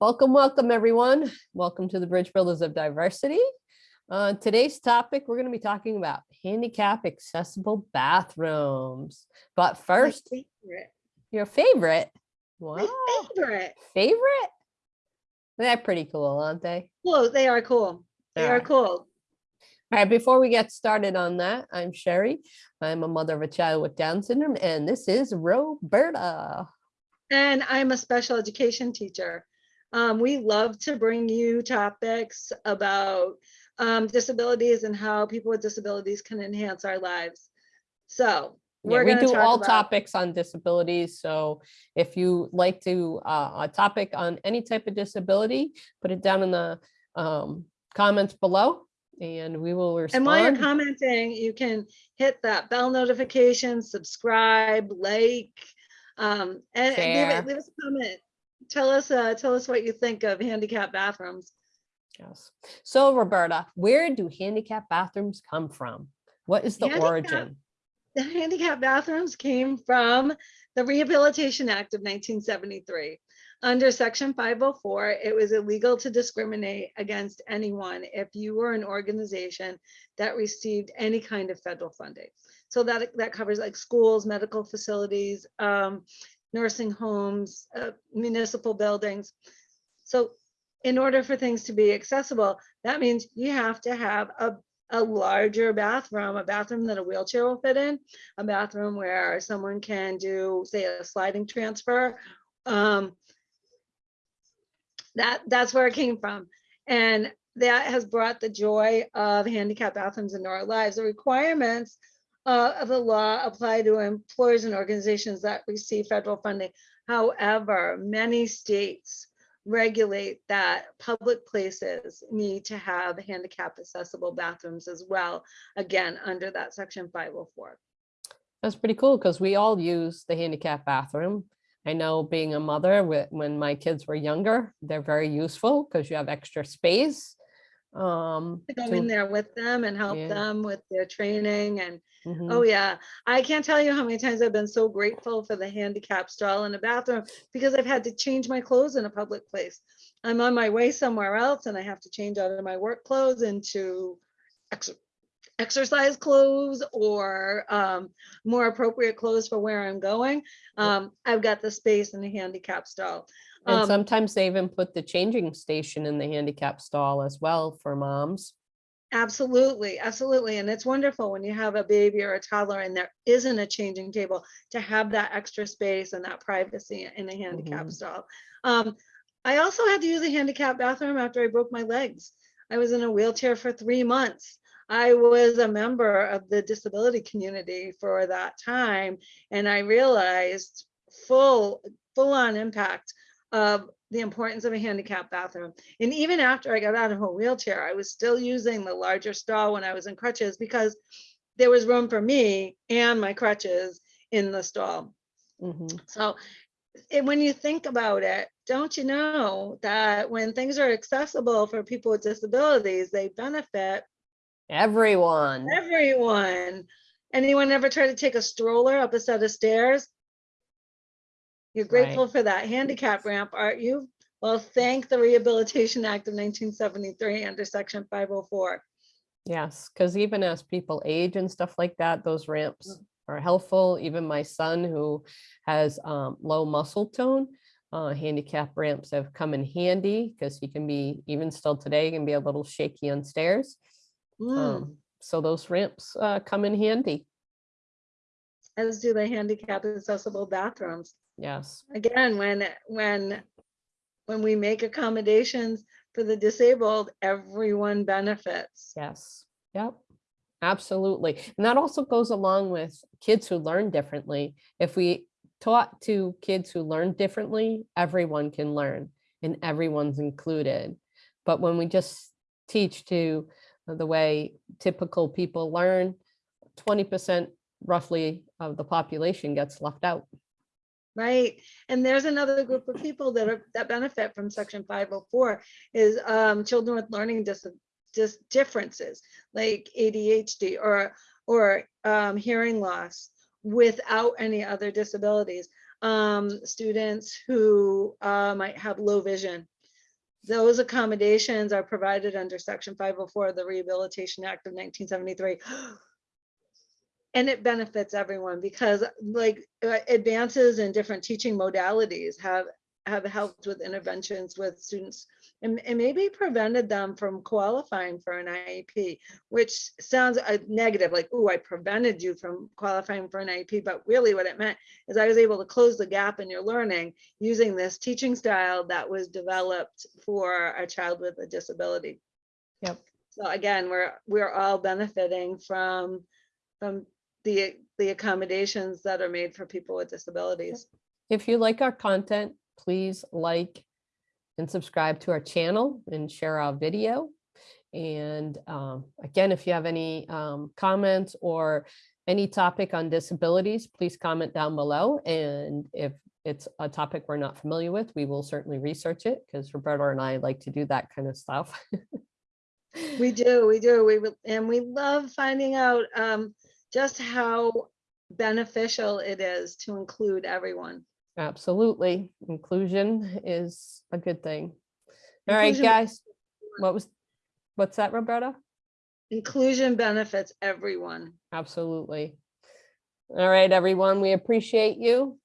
Welcome, welcome, everyone. Welcome to the Bridge Builders of Diversity. Uh, today's topic, we're going to be talking about handicap accessible bathrooms. But first, favorite. your favorite. Wow, My favorite. favorite? They're pretty cool, aren't they? Well, they are cool. They are cool. All right, before we get started on that, I'm Sherry. I'm a mother of a child with Down syndrome, and this is Roberta. And I'm a special education teacher. Um, we love to bring you topics about um, disabilities and how people with disabilities can enhance our lives. So Yeah, we're we do all about, topics on disabilities. So if you like to, uh, a topic on any type of disability, put it down in the um, comments below and we will respond. and while you're commenting, you can hit that bell notification, subscribe, like, um, and and leave, it, leave us a comment. Tell us, uh, tell us what you think of handicap bathrooms. Yes. So Roberta, where do handicap bathrooms come from? What is the Handicap- origin? the handicap bathrooms came from the Rehabilitation Act of 1973. Under section 504, it was illegal to discriminate against anyone if you were an organization that received any kind of federal funding. So that, that covers like schools, medical facilities, um, nursing homes, uh, municipal buildings. So in order for things to be accessible, that means you have to have a a larger bathroom, a bathroom that a wheelchair will fit in, a bathroom where someone can do, say, a sliding transfer. Um, that that's where it came from. And that has brought the joy of handicap bathrooms into our lives. The requirements uh, of the law apply to employers and organizations that receive federal funding. However, many states regulate that public places need to have handicap accessible bathrooms as well, again, under that section 504. That's pretty cool because we all use the handicap bathroom. I know being a mother, when my kids were younger, they're very useful because you have extra space. Um, To go to- in there with them and help Yeah. them with their training and, mhm. oh yeah. I can't tell you how many times I've been so grateful for the handicap stall in a bathroom because I've had to change my clothes in a public place. I'm on my way somewhere else and I have to change out of my work clothes into ex- exercise clothes or um, more appropriate clothes for where I'm going. Um, I've got the space in the handicap stall. And Um, sometimes they even put the changing station in the handicap stall as well for moms. Absolutely, absolutely. And it's wonderful when you have a baby or a toddler and there isn't a changing table to have that extra space and that privacy in a handicap Mhm. stall. Um, I also had to use a handicap bathroom after I broke my legs. I was in a wheelchair for three months. I was a member of the disability community for that time, and I realized full, full on impact of the importance of a handicap bathroom. And even after I got out of a wheelchair, I was still using the larger stall when I was in crutches because there was room for me and my crutches in the stall. Mhm. So it, when you think about it, don't you know that when things are accessible for people with disabilities, they benefit Everyone. everyone. Anyone ever try to take a stroller up a set of stairs? You're Right. grateful for that handicap ramp, aren't you? Well, thank the Rehabilitation Act of 1973 under section 504. Yes, because even as people age and stuff like that, those ramps are helpful. Even my son who has um, low muscle tone, uh, handicap ramps have come in handy because he can be, even still today, can be a little shaky on stairs. Mm, Um, so those ramps uh, come in handy. As do the handicap accessible bathrooms. Yes. Again, when, when, when we make accommodations for the disabled, everyone benefits. Yes, yep, absolutely. And that also goes along with kids who learn differently. If we taught to kids who learn differently, everyone can learn and everyone's included. But when we just teach to the way typical people learn, 20% roughly of the population gets left out. Right, and there's another group of people that are, that benefit from section five oh four is um children with learning dis dis differences, like ADHD or or um hearing loss without any other disabilities. Um, students who uh might have low vision those accommodations are provided under section five oh four of the Rehabilitation Act of nineteen seventy-three. And it benefits everyone because like uh, advances in different teaching modalities have, have helped with interventions with students and, and maybe prevented them from qualifying for an IEP, which sounds uh, negative, like, oh, I prevented you from qualifying for an IEP, but really what it meant is I was able to close the gap in your learning using this teaching style that was developed for a child with a disability. Yep. So again, we're, we're all benefiting from, from the, the accommodations that are made for people with disabilities. If you like our content, please like and subscribe to our channel and share our video. And um, again, if you have any um, comments or any topic on disabilities, please comment down below. And if it's a topic we're not familiar with, we will certainly research it because Roberta and I like to do that kind of stuff. We do, we do, we, will- and we love finding out um, just how beneficial it is to include everyone. Absolutely. Inclusion is a good thing. All right, Inclusion- guys. What was, what's that, Roberta? Inclusion benefits everyone. Absolutely. All right, everyone, we appreciate you.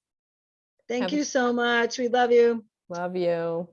Thank Have- you so much. We love you. Love you.